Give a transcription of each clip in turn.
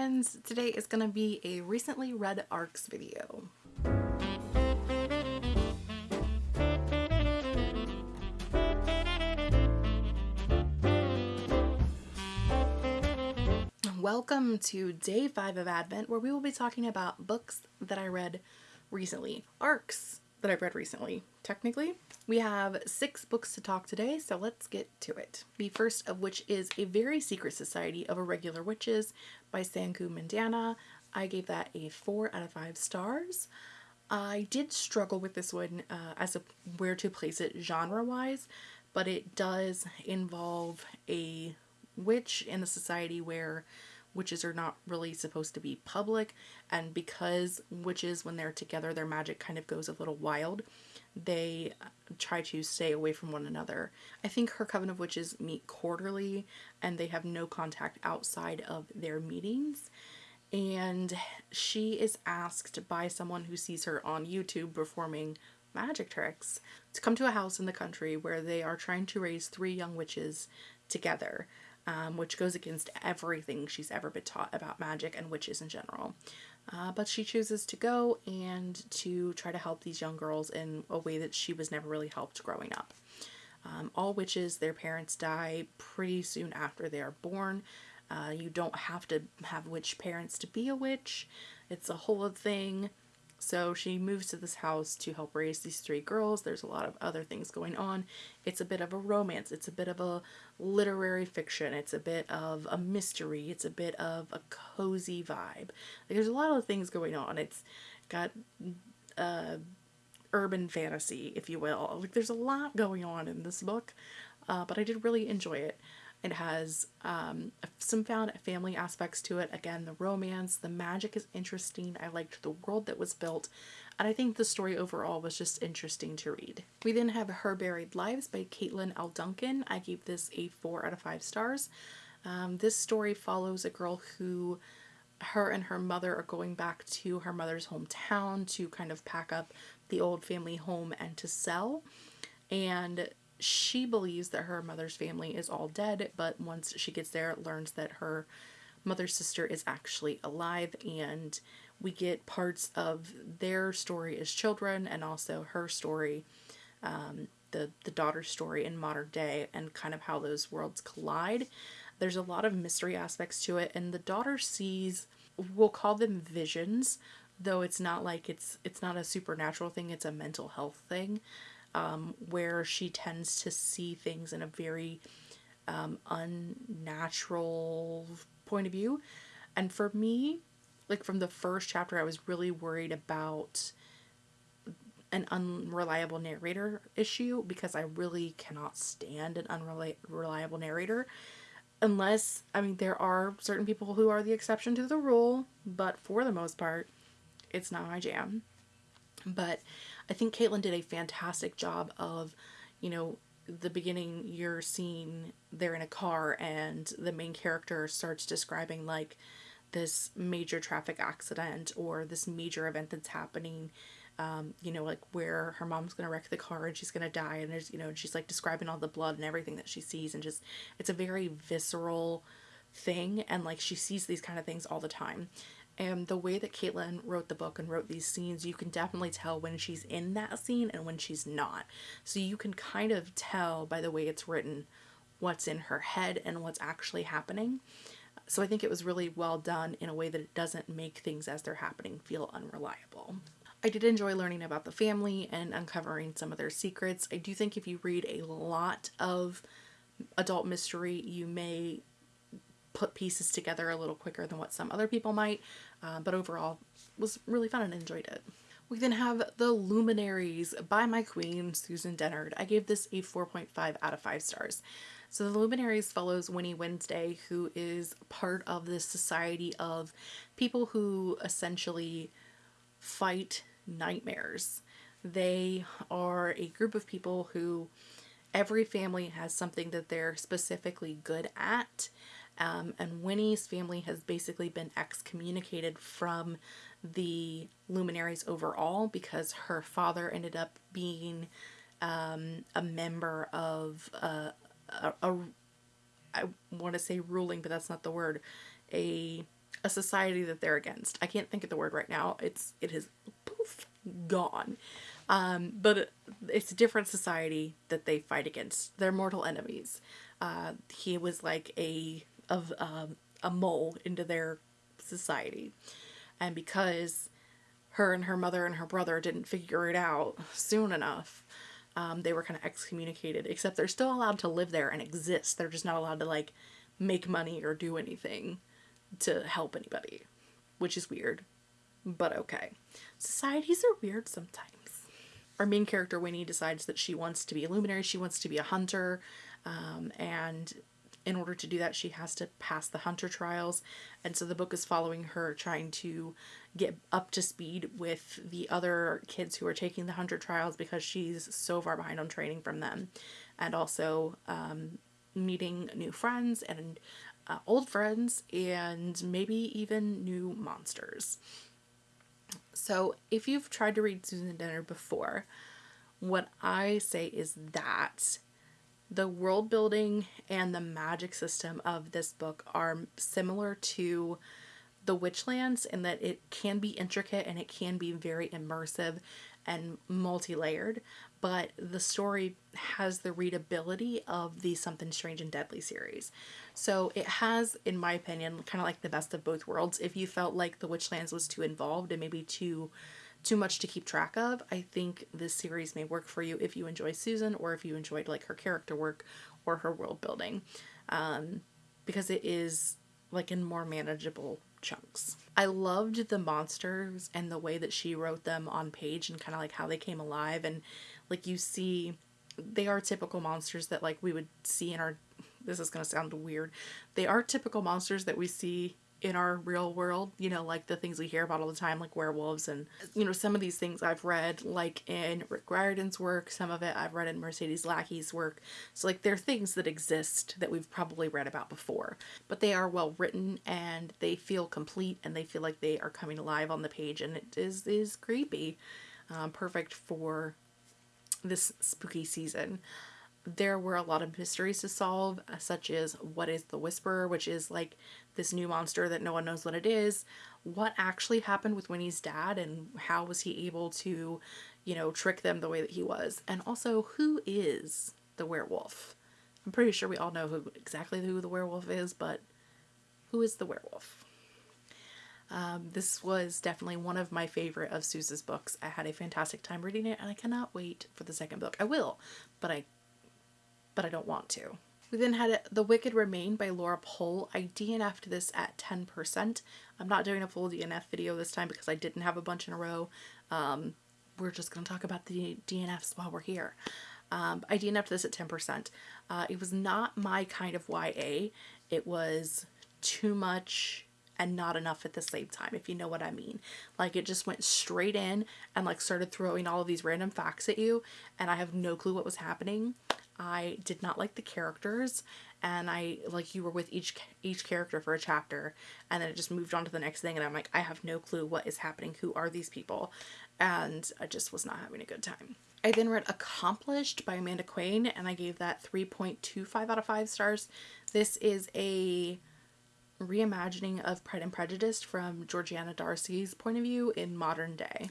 friends! Today is going to be a recently read ARCs video. Welcome to day five of Advent where we will be talking about books that I read recently. ARCs that I've read recently, technically. We have six books to talk today, so let's get to it. The first of which is A Very Secret Society of Irregular Witches by Sangu Mandanna. I gave that a four out of five stars. I did struggle with this one uh, as a where to place it genre-wise, but it does involve a witch in a society where witches are not really supposed to be public and because witches when they're together their magic kind of goes a little wild they uh, try to stay away from one another. I think her coven of witches meet quarterly and they have no contact outside of their meetings and she is asked by someone who sees her on YouTube performing magic tricks to come to a house in the country where they are trying to raise three young witches together um, which goes against everything she's ever been taught about magic and witches in general. Uh, but she chooses to go and to try to help these young girls in a way that she was never really helped growing up. Um, all witches, their parents die pretty soon after they are born. Uh, you don't have to have witch parents to be a witch. It's a whole thing. So she moves to this house to help raise these three girls. There's a lot of other things going on. It's a bit of a romance. It's a bit of a literary fiction. It's a bit of a mystery. It's a bit of a cozy vibe. Like, there's a lot of things going on. It's got uh, urban fantasy, if you will. Like there's a lot going on in this book, uh, but I did really enjoy it. It has um, some found family aspects to it. Again, the romance, the magic is interesting. I liked the world that was built. And I think the story overall was just interesting to read. We then have Her Buried Lives by Caitlin L. Duncan. I gave this a 4 out of 5 stars. Um, this story follows a girl who her and her mother are going back to her mother's hometown to kind of pack up the old family home and to sell. And she believes that her mother's family is all dead, but once she gets there, learns that her mother's sister is actually alive and we get parts of their story as children and also her story, um, the, the daughter's story in modern day and kind of how those worlds collide. There's a lot of mystery aspects to it and the daughter sees, we'll call them visions, though it's not like it's, it's not a supernatural thing, it's a mental health thing um, where she tends to see things in a very um, unnatural point of view. And for me, like from the first chapter, I was really worried about an unreliable narrator issue because I really cannot stand an unreliable narrator. Unless, I mean, there are certain people who are the exception to the rule, but for the most part, it's not my jam. But I think Caitlin did a fantastic job of, you know, the beginning you're seeing they're in a car and the main character starts describing like this major traffic accident or this major event that's happening um, you know, like where her mom's gonna wreck the car and she's gonna die, and there's, you know, she's like describing all the blood and everything that she sees, and just it's a very visceral thing, and like she sees these kind of things all the time. And the way that Caitlin wrote the book and wrote these scenes, you can definitely tell when she's in that scene and when she's not. So you can kind of tell by the way it's written what's in her head and what's actually happening. So I think it was really well done in a way that it doesn't make things as they're happening feel unreliable. I did enjoy learning about the family and uncovering some of their secrets. I do think if you read a lot of adult mystery, you may put pieces together a little quicker than what some other people might, uh, but overall was really fun and enjoyed it. We then have The Luminaries by my queen, Susan Dennard. I gave this a 4.5 out of 5 stars. So The Luminaries follows Winnie Wednesday, who is part of this society of people who essentially fight nightmares. They are a group of people who every family has something that they're specifically good at um, and Winnie's family has basically been excommunicated from the luminaries overall because her father ended up being um, a member of a, a, a I want to say ruling, but that's not the word, a a society that they're against. I can't think of the word right now. It's it is poof gone. Um, but it's a different society that they fight against. They're mortal enemies. Uh, he was like a of um, a mole into their society, and because her and her mother and her brother didn't figure it out soon enough, um, they were kind of excommunicated. Except they're still allowed to live there and exist. They're just not allowed to like make money or do anything to help anybody, which is weird, but okay. Societies are weird sometimes. Our main character, Winnie, decides that she wants to be a luminary, she wants to be a hunter, um, and in order to do that, she has to pass the hunter trials. And so the book is following her trying to get up to speed with the other kids who are taking the hunter trials because she's so far behind on training from them. And also um, meeting new friends and uh, old friends and maybe even new monsters. So, if you've tried to read Susan Dennard before, what I say is that the world building and the magic system of this book are similar to the Witchlands in that it can be intricate and it can be very immersive and multi-layered, but the story has the readability of the Something Strange and Deadly series. So it has, in my opinion, kind of like the best of both worlds. If you felt like The Witchlands was too involved and maybe too too much to keep track of, I think this series may work for you if you enjoy Susan or if you enjoyed like her character work or her world building. Um, because it is like in more manageable chunks. I loved the monsters and the way that she wrote them on page and kind of like how they came alive and like you see they are typical monsters that like we would see in our this is going to sound weird. They are typical monsters that we see in our real world, you know, like the things we hear about all the time, like werewolves and, you know, some of these things I've read, like in Rick Riordan's work, some of it I've read in Mercedes Lackey's work. So, like, they're things that exist that we've probably read about before, but they are well written and they feel complete and they feel like they are coming alive on the page and it is, is creepy. Um, perfect for this spooky season there were a lot of mysteries to solve, such as what is the Whisperer, which is like this new monster that no one knows what it is. What actually happened with Winnie's dad, and how was he able to, you know, trick them the way that he was? And also, who is the werewolf? I'm pretty sure we all know who exactly who the werewolf is, but who is the werewolf? Um, this was definitely one of my favorite of Susan's books. I had a fantastic time reading it, and I cannot wait for the second book. I will, but I but I don't want to. We then had The Wicked Remain by Laura Pohl. I DNF'd this at 10%. I'm not doing a full DNF video this time because I didn't have a bunch in a row. Um, we're just going to talk about the DNFs while we're here. Um, I DNF'd this at 10%. Uh, it was not my kind of YA. It was too much and not enough at the same time, if you know what I mean. Like it just went straight in and like started throwing all of these random facts at you, and I have no clue what was happening. I did not like the characters and I like you were with each each character for a chapter and then it just moved on to the next thing and I'm like I have no clue what is happening who are these people and I just was not having a good time. I then read Accomplished by Amanda Quain and I gave that 3.25 out of 5 stars. This is a reimagining of Pride and Prejudice from Georgiana Darcy's point of view in modern day.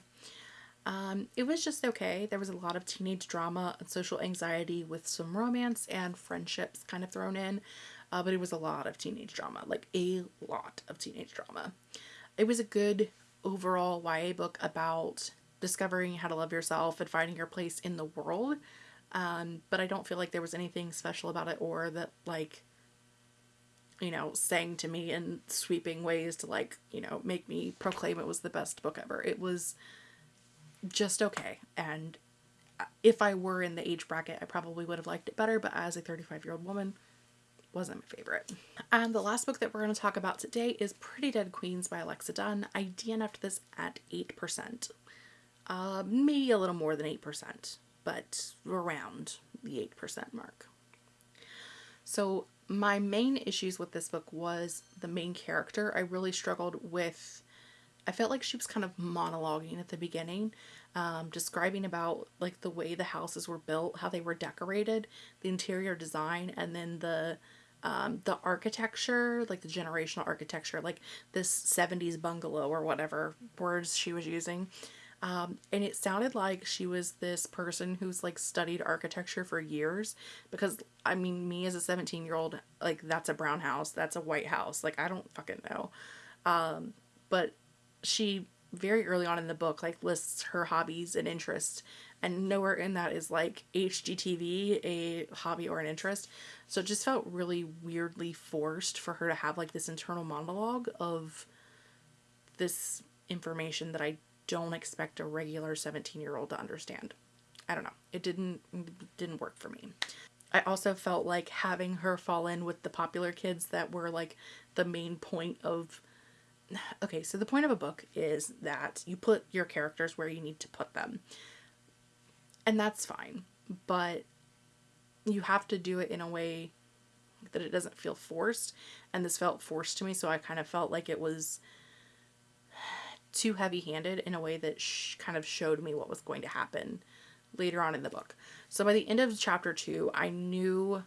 Um, it was just okay. There was a lot of teenage drama and social anxiety with some romance and friendships kind of thrown in, uh, but it was a lot of teenage drama, like a lot of teenage drama. It was a good overall YA book about discovering how to love yourself and finding your place in the world. Um, but I don't feel like there was anything special about it or that like you know, sang to me in sweeping ways to like, you know, make me proclaim it was the best book ever. It was just okay. And if I were in the age bracket, I probably would have liked it better, but as a 35 year old woman, wasn't my favorite. And the last book that we're going to talk about today is Pretty Dead Queens by Alexa Donne. I DNF'd this at 8%. Uh, maybe a little more than 8%, but around the 8% mark. So my main issues with this book was the main character. I really struggled with I felt like she was kind of monologuing at the beginning, um, describing about like the way the houses were built, how they were decorated, the interior design, and then the um, the architecture, like the generational architecture, like this 70s bungalow or whatever words she was using. Um, and it sounded like she was this person who's like studied architecture for years because I mean, me as a 17 year old, like that's a brown house, that's a white house. Like, I don't fucking know. Um, but she very early on in the book like lists her hobbies and interests and nowhere in that is like HGTV a hobby or an interest. So it just felt really weirdly forced for her to have like this internal monologue of this information that I don't expect a regular 17 year old to understand. I don't know. It didn't didn't work for me. I also felt like having her fall in with the popular kids that were like the main point of okay, so the point of a book is that you put your characters where you need to put them. And that's fine, but you have to do it in a way that it doesn't feel forced, and this felt forced to me, so I kind of felt like it was too heavy-handed in a way that kind of showed me what was going to happen later on in the book. So by the end of chapter 2, I knew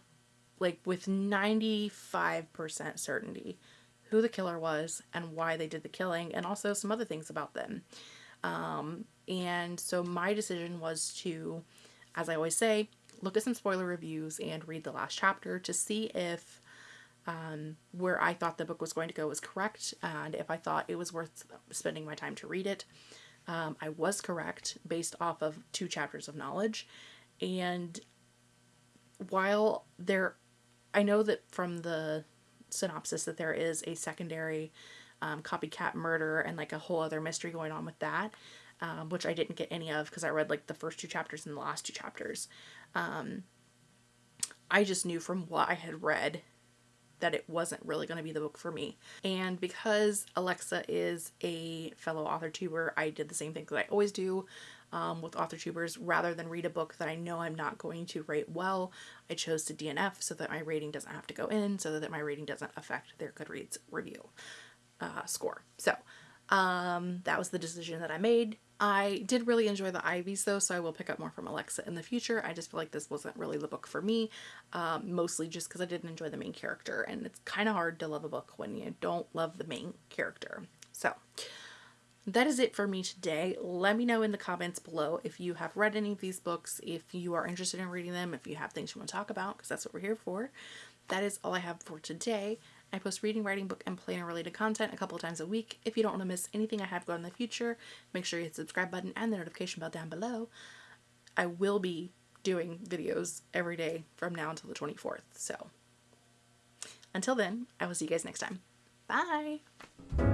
like with 95% certainty who the killer was and why they did the killing, and also some other things about them. Um, and so my decision was to, as I always say, look at some spoiler reviews and read the last chapter to see if um, where I thought the book was going to go was correct and if I thought it was worth spending my time to read it. Um, I was correct based off of two chapters of knowledge. And while there, I know that from the synopsis that there is a secondary um, copycat murder and like a whole other mystery going on with that, um, which I didn't get any of because I read like the first two chapters and the last two chapters. Um, I just knew from what I had read that it wasn't really going to be the book for me. And because Alexa is a fellow author tuber, I did the same thing that I always do um, with author tubers. Rather than read a book that I know I'm not going to rate well, I chose to DNF so that my rating doesn't have to go in, so that my rating doesn't affect their Goodreads review uh, score. So um, that was the decision that I made. I did really enjoy the Ivies though, so I will pick up more from Alexa in the future. I just feel like this wasn't really the book for me, um, mostly just because I didn't enjoy the main character, and it's kind of hard to love a book when you don't love the main character. So that is it for me today. Let me know in the comments below if you have read any of these books, if you are interested in reading them, if you have things you want to talk about, because that's what we're here for. That is all I have for today. I post reading, writing, book, and planner related content a couple of times a week. If you don't want to miss anything I have going in the future, make sure you hit the subscribe button and the notification bell down below. I will be doing videos every day from now until the 24th. So until then, I will see you guys next time. Bye!